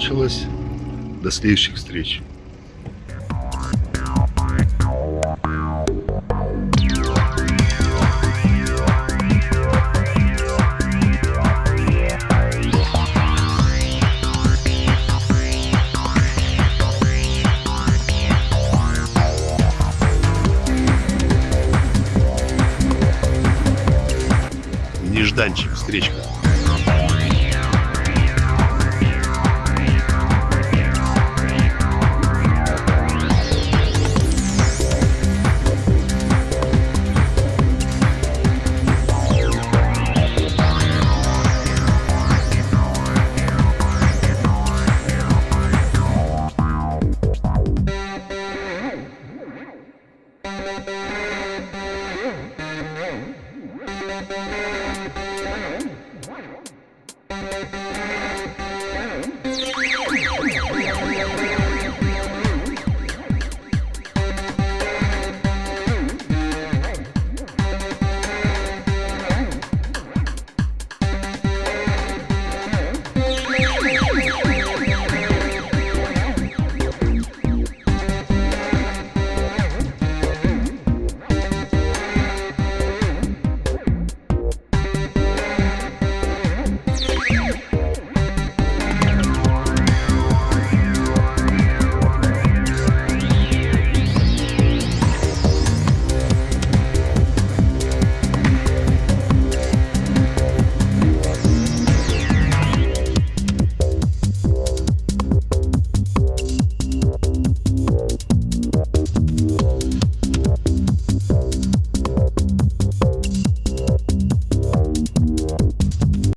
Закончилась. До следующих встреч. Нежданчик, встречка.